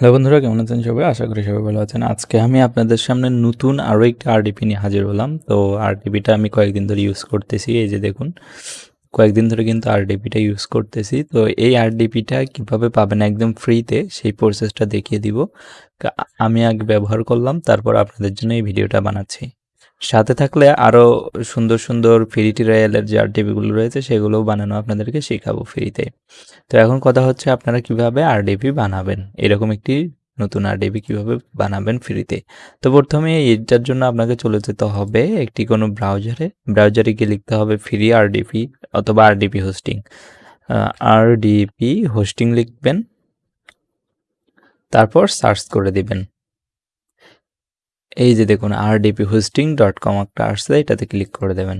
Hello বন্ধুরা, কেমন আছেন সবাই? আশা করি সবাই ভালো আছেন। আজকে আমি আপনাদের সামনে নতুন আরও একটা আরডিপি নিয়ে হাজির হলাম। তো আরডিপিটা আমি কয়েকদিন ধরে ইউজ করতেছি, এই যে দেখুন। কয়েকদিন ধরে কিন্তু আরডিপিটা ইউজ করতেছি। তো এই আরডিপিটা কীভাবে পাবেন একদম ফ্রিতে সেই প্রসেসটা দেখিয়ে দিব। আমি আগে ব্যবহার করলাম, তারপর আপনাদের জন্য এই ভিডিওটা বানাচ্ছি। সাথে থাকলে আরও সুন্দর সুন্দর ফ্রি টিরায়ালের যে আরডিপিগুলো রয়েছে, সেগুলোও বানানো আপনাদেরকে শেখাবো ফ্রিতে তো এখন কথা হচ্ছে আপনারা কীভাবে আরডিপি বানাবেন? এরকম একটি নতুন আরডিপি কীভাবে বানাবেন ফ্রিতে তো প্রথমে এটার জন্য আপনাকে চলে যেতে হবে একটি কোনো ব্রাউজারে ব্রাউজারে গিয়ে লিখতে হবে ফ্রি আরডিপি অথবা আরডিপি হোস্টিং আরডিপি হোস্টিং লিখবেন, তারপর সার্চ করে দিবেন। এই যে দেখুন আরডিপি হোস্টিং ডট কম একটা আসছে, এটাতে ক্লিক করে দেবেন।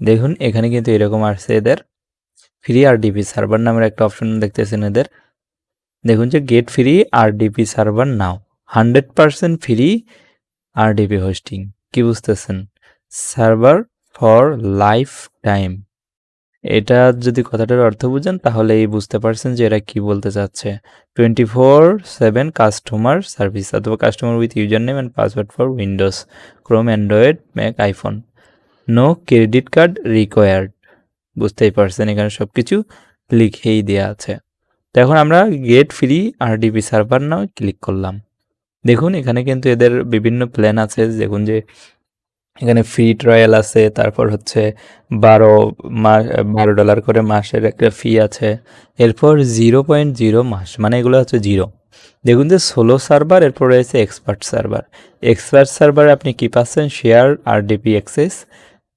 দেখুন, এখানে কিন্তু এরকম আসছে এদের। ফ্রি আরডিপি সার্ভার নামের একটা অপশন দেখতেছেন এদের। দেখুন যে get free RDP server now hundred percent free RDP hosting কি বুঝতেছেন? সার্ভার ফর লাইফ টাইম এটা যদি কথাটার অর্থ বুঝেন তাহলে এই বুঝতে পারছেন যে এরা কি বলতে চাচ্ছে। Twenty four seven customer service অথবা customer with user name and password for Windows Chrome Android Mac iPhone no credit card required বুঝতেই পারছেন এখানে সব কিছু লিখেই দেওয়া আছে। তো এখন আমরা get free RDP server now click করলাম। দেখুন, এখানে কিন্তু এদের বিভিন্ন প্ল্যান আছে, দেখুন যে এখানে ফ্রি ট্রায়াল আছে, তারপর হচ্ছে বারো মাস বারো ডলার করে মাসের একটা ফি আছে। এরপর জিরো পয়েন্ট জিরো মাস মানে এগুলো হচ্ছে জিরো দেখুন যে সোলো সার্ভার এরপর রয়েছে এক্সপার্ট সার্ভার এক্সপার্ট সার্ভারে আপনি কী পাচ্ছেন? Share R DP access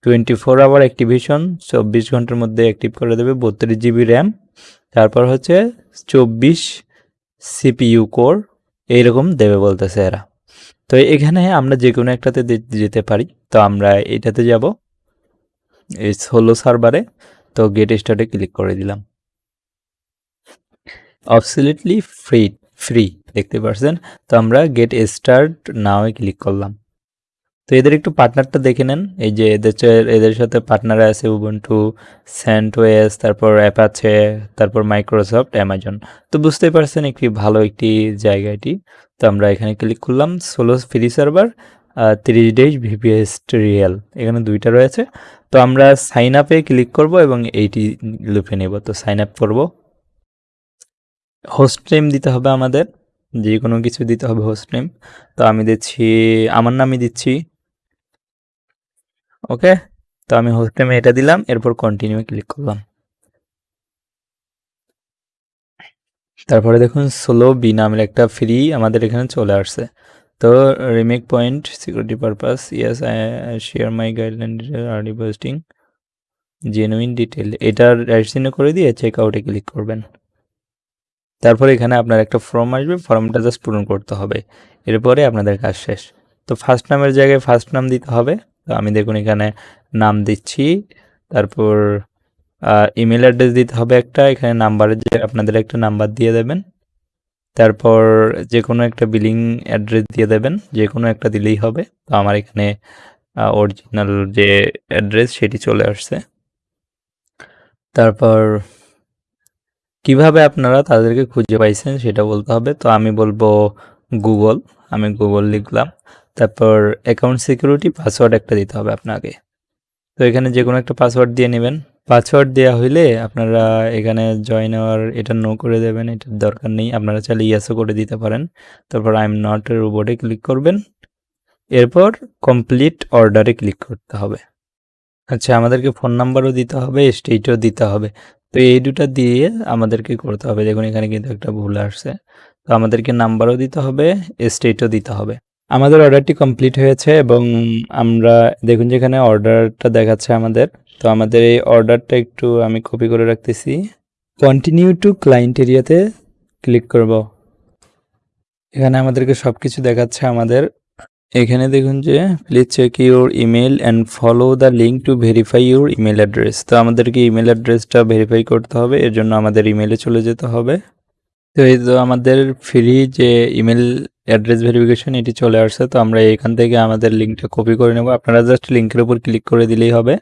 twenty four hour activation চব্বিশ ঘণ্টার মধ্যে অ্যাক্টিভ করে দেবে, বত্রিশ জিবি র্যাম তারপর হচ্ছে চব্বিশ সিপিইউ কোর এইরকম দেবে বলতেছে এরা। তো এখানে আমরা যে কোনো একটাতে যেতে পারি। তো আমরা এটাতে যাব। এই ষোলো সার্ভারে তো গেট স্টার্টে ক্লিক করে দিলাম। অবসলিটলি ফ্রি ফ্রি দেখতে পাচ্ছেন তো আমরা গেট স্টার্ট নাও ক্লিক করলাম। তো এদের একটু পার্টনারটা দেখে নেন। এই যে এদের এদের সাথে পার্টনার আছে উবন্টু স্যান্টওয়েস তারপর অ্যাপাচে তারপর মাইক্রোসফট অ্যামাজন তো বুঝতেই পারছেন একটি ভালো একটি জায়গা এটি। তো আমরা এখানে ক্লিক করলাম সোলো ফ্রি সার্ভার তিরিশ ডেজ ভিপিএস রিয়েল এখানে দুইটা রয়েছে। তো আমরা সাইন আপে ক্লিক করব এবং এইটি লুপে নেব। তো সাইন আপ করব। হোস্ট নেম দিতে হবে আমাদের। যে কোনো কিছু দিতে হবে হোস্ট নেম তো আমি দিচ্ছি, আমার নামই দিচ্ছি ওকে তো আমি হোস্ট নেমে এটা দিলাম, এরপর কন্টিনিউ ক্লিক করলাম। তারপরে দেখুন সোলো বি নামের একটা ফ্রি আমাদের এখানে চলে আসছে। তো remake point security purpose yes share my guideline early posting genuine detail এটার রাইট করে দিয়ে চেক আউটে ক্লিক করবেন। তারপরে এখানে আপনার একটা ফর্ম আসবে ফর্মটা জাস্ট পূরণ করতে হবে। এরপরে আপনাদের কাজ শেষ। তো ফার্স্ট নামের জায়গায় ফার্স্ট নাম দিতে হবে। তো আমি দেখুন এখানে নাম দিচ্ছি। তারপর ইমেল অ্যাড্রেস দিতে হবে একটা। এখানে নাম্বারের যে আপনাদের একটা নাম্বার দিয়ে দেবেন। তারপর যে কোনো একটা বিলিং অ্যাড্রেস দিয়ে দেবেন। যে কোনো একটা দিলেই হবে। তো আমার এখানে অরিজিনাল যে অ্যাড্রেস সেটি চলে আসছে। তারপর, কীভাবে আপনারা তাদেরকে খুঁজে পাইছেন সেটা বলতে হবে। তো আমি বলব গুগল আমি গুগল লিখলাম। তারপর অ্যাকাউন্ট সিকিউরিটি পাসওয়ার্ড একটা দিতে হবে আপনাকে। তো এখানে যে কোনো একটা পাসওয়ার্ড দিয়ে নেবেন। পাসওয়ার্ড দেওয়া হইলে আপনারা এখানে জয়েন হওয়ার এটা নো করে দেবেন, এটার দরকার নেই। আপনারা চাইলে ইয়াসও করে দিতে পারেন। তারপর আই এম নট রোবটে ক্লিক করবেন। এরপর কমপ্লিট অর্ডারে ক্লিক করতে হবে। আচ্ছা আমাদেরকে ফোন নাম্বারও দিতে হবে স্টেটও দিতে হবে। তো এই দুটা দিয়ে আমাদেরকে করতে হবে। দেখুন, এখানে কিন্তু একটা ভুল আসছে। তো আমাদেরকে নাম্বারও দিতে হবে স্টেটও দিতে হবে। আমাদের অর্ডারটি কমপ্লিট হয়েছে এবং আমরা দেখুন যেখানে অর্ডারটা দেখাচ্ছে আমাদের। তো আমাদের এই অর্ডারটা একটু আমি কপি করে রাখতেছি। কন্টিনিউ টু ক্লায়েন্ট এরিয়াতে ক্লিক করব। এখানে আমাদেরকে সব কিছু দেখাচ্ছে আমাদের। এখানে দেখুন যে please check your email and follow the link to verify your email address তো আমাদেরকে ইমেল অ্যাড্রেসটা ভেরিফাই করতে হবে, এর জন্য আমাদের ইমেলে চলে যেতে হবে। তো এই তো আমাদের ফ্রি যে ইমেল অ্যাড্রেস ভেরিফিকেশন এটি চলে আসছে, তো আমরা এখান থেকে আমাদের লিঙ্কটা কপি করে নেব। আপনারা জাস্ট লিঙ্কের উপর ক্লিক করে দিলেই হবে।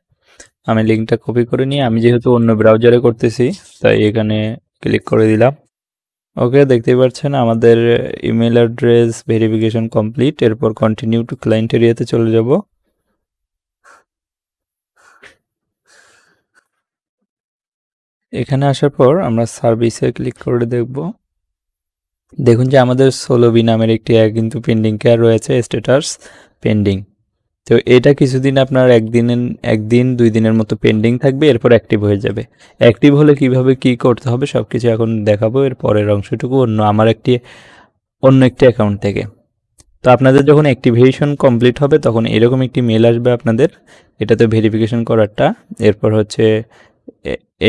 আমি লিঙ্কটা কপি করে নিয়ে, আমি যেহেতু অন্য ব্রাউজারে করতেছি, তাই এখানে ক্লিক করে দিলাম। ওকে দেখতেই পাচ্ছেন আমাদের ইমেল অ্যাড্রেস ভেরিফিকেশন কমপ্লিট এরপর কন্টিনিউ টু ক্লায়েন্ট এরিয়াতে চলে যাব। এখানে আসার পর আমরা সার্ভিসে ক্লিক করে দেখব। দেখুন যে আমাদের সোলোবি নামের একটি কিন্তু পেন্ডিং কেয়ার রয়েছে স্ট্যাটাস পেন্ডিং তো এটা কিছুদিন আপনার একদিন একদিন, দুই দিনের মতো পেন্ডিং থাকবে, এরপর অ্যাক্টিভ হয়ে যাবে। অ্যাক্টিভ হলে কীভাবে কি করতে হবে সব কিছু এখন দেখাবো, এর পরের অংশটুকু অন্য আমার একটি, অন্য একটি অ্যাকাউন্ট থেকে। তো আপনাদের যখন অ্যাক্টিভেশন কমপ্লিট হবে তখন এরকম একটি মেল আসবে আপনাদের, এটাতে ভেরিফিকেশন করারটা। এরপর হচ্ছে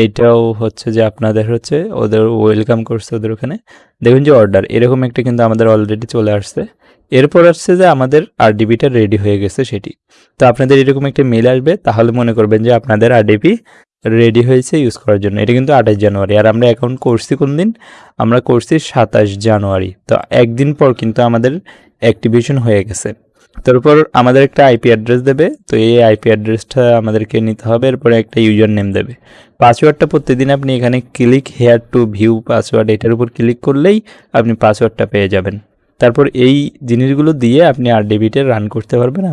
এইটাও হচ্ছে যে আপনাদের হচ্ছে ওদের ওয়েলকাম করছে ওদের ওখানে। দেখুন যে অর্ডার এরকম একটা কিন্তু আমাদের অলরেডি চলে আসছে। এরপর আসছে যে আমাদের আরডিবিটা রেডি হয়ে গেছে সেটি। তো আপনাদের এরকম একটা মেল আসবে, তাহলে মনে করবেন যে আপনাদের আরডিপি রেডি হয়েছে ইউজ করার জন্য। এটা কিন্তু আঠাশ জানুয়ারি, আর আমরা অ্যাকাউন্ট করছি কোন দিন? আমরা করছি সাতাশ জানুয়ারি। তো একদিন পর কিন্তু আমাদের অ্যাক্টিভেশন হয়ে গেছে। তারপর আমাদের একটা আইপি অ্যাড্রেস দেবে, তো এই আইপি অ্যাড্রেসটা আমাদেরকে নিতে হবে, এরপরে একটা ইউজার নেম দেবে পাসওয়ার্ডটা প্রতিদিন আপনি এখানে click here to view password এটার উপর ক্লিক করলেই আপনি পাসওয়ার্ডটা পেয়ে যাবেন। তারপর এই জিনিসগুলো দিয়ে আপনি আর ডেবিটে রান করতে পারবেন।